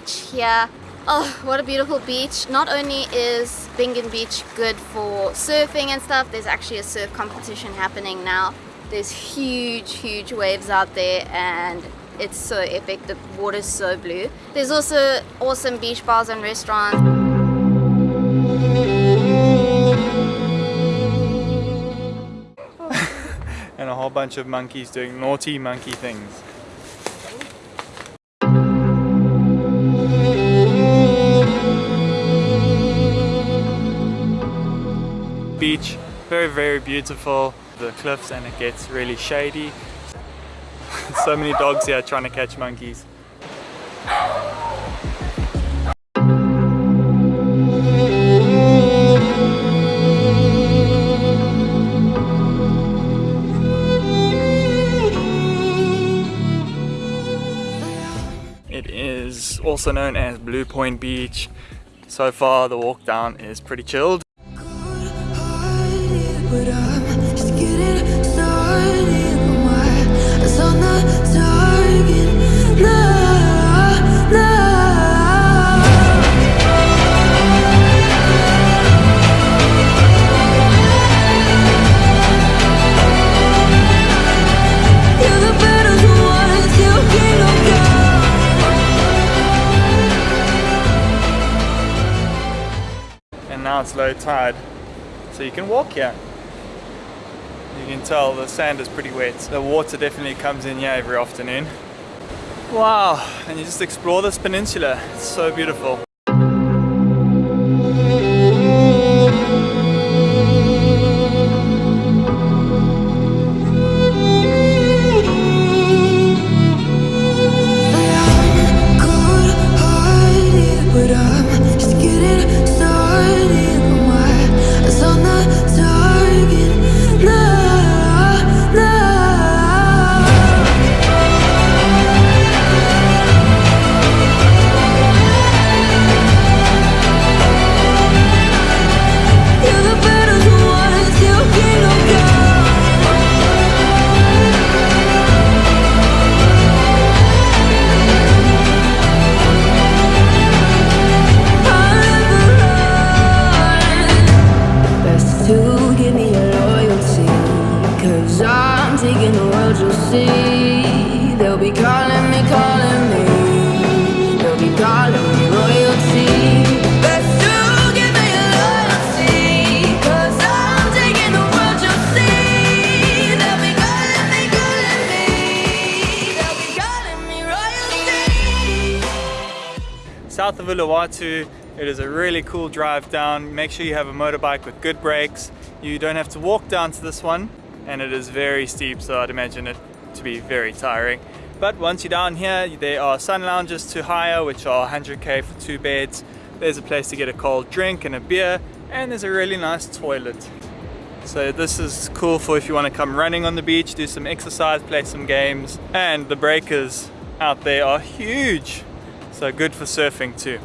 beach here. Oh, what a beautiful beach. Not only is Bingin Beach good for surfing and stuff, there's actually a surf competition happening now. There's huge, huge waves out there and it's so epic. The water's so blue. There's also awesome beach bars and restaurants. and a whole bunch of monkeys doing naughty monkey things. Beach, very very beautiful, the cliffs and it gets really shady. so many dogs here trying to catch monkeys. It is also known as Blue Point Beach. So far the walk down is pretty chilled. Low tide so you can walk here. You can tell the sand is pretty wet. The water definitely comes in here every afternoon. Wow and you just explore this peninsula. It's so beautiful south of Uluwatu. It is a really cool drive down. Make sure you have a motorbike with good brakes. You don't have to walk down to this one and it is very steep so I'd imagine it to be very tiring. But once you're down here there are sun lounges to hire which are 100k for two beds. There's a place to get a cold drink and a beer and there's a really nice toilet. So this is cool for if you want to come running on the beach, do some exercise, play some games and the breakers out there are huge. So good for surfing too.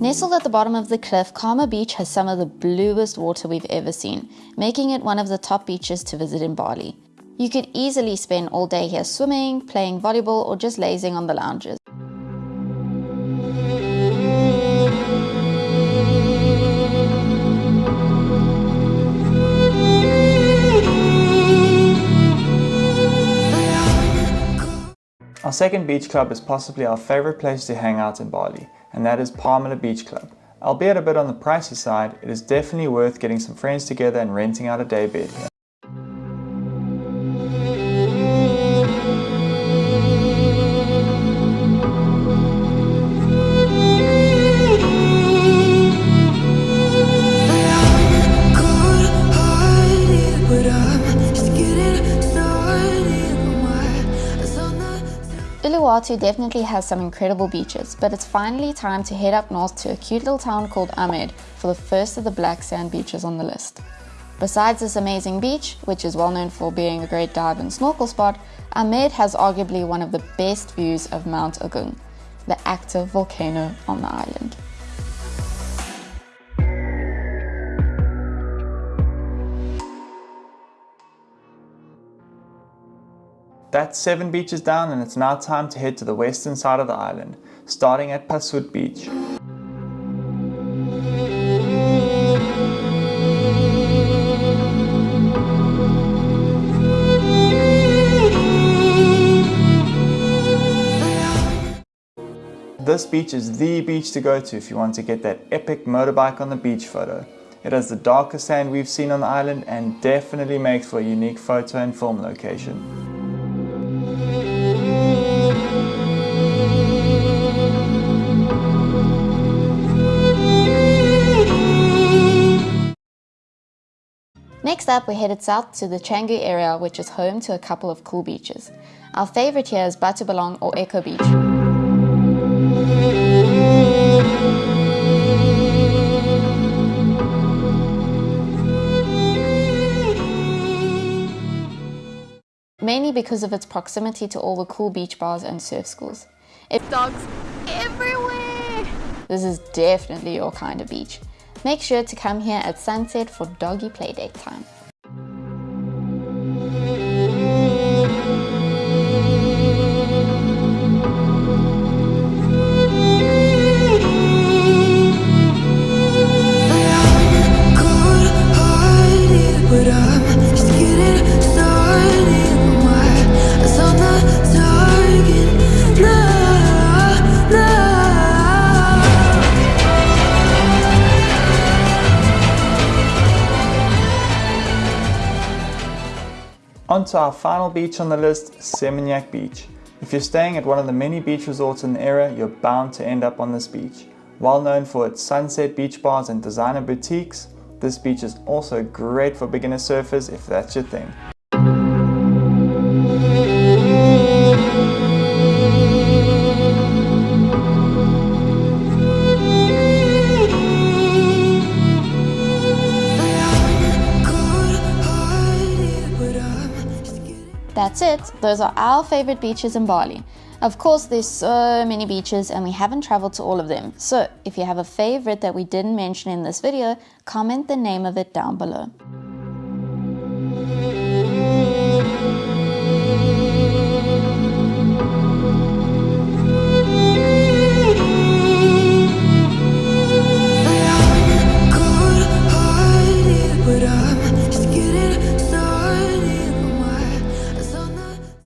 Nestled at the bottom of the cliff, Kama Beach has some of the bluest water we've ever seen, making it one of the top beaches to visit in Bali. You could easily spend all day here swimming, playing volleyball, or just lazing on the lounges. Our second beach club is possibly our favorite place to hang out in Bali, and that is Palmilla Beach Club, Albeit a bit on the pricey side, it is definitely worth getting some friends together and renting out a day bed here. Uluwatu definitely has some incredible beaches, but it's finally time to head up north to a cute little town called Amed for the first of the black sand beaches on the list. Besides this amazing beach, which is well known for being a great dive and snorkel spot, Amed has arguably one of the best views of Mount Agung, the active volcano on the island. That's seven beaches down and it's now time to head to the western side of the island, starting at Pasut Beach. This beach is the beach to go to if you want to get that epic motorbike on the beach photo. It has the darkest sand we've seen on the island and definitely makes for a unique photo and film location. Next up, we headed south to the Canggu area, which is home to a couple of cool beaches. Our favorite here is Batu Bolong or Echo Beach. Mainly because of its proximity to all the cool beach bars and surf schools. It's dogs everywhere! This is definitely your kind of beach. Make sure to come here at sunset for doggy playdate time. On to our final beach on the list, Seminyak Beach. If you're staying at one of the many beach resorts in the area, you're bound to end up on this beach. Well known for its sunset beach bars and designer boutiques, this beach is also great for beginner surfers if that's your thing. That's it, those are our favorite beaches in Bali. Of course, there's so many beaches and we haven't traveled to all of them. So if you have a favorite that we didn't mention in this video, comment the name of it down below.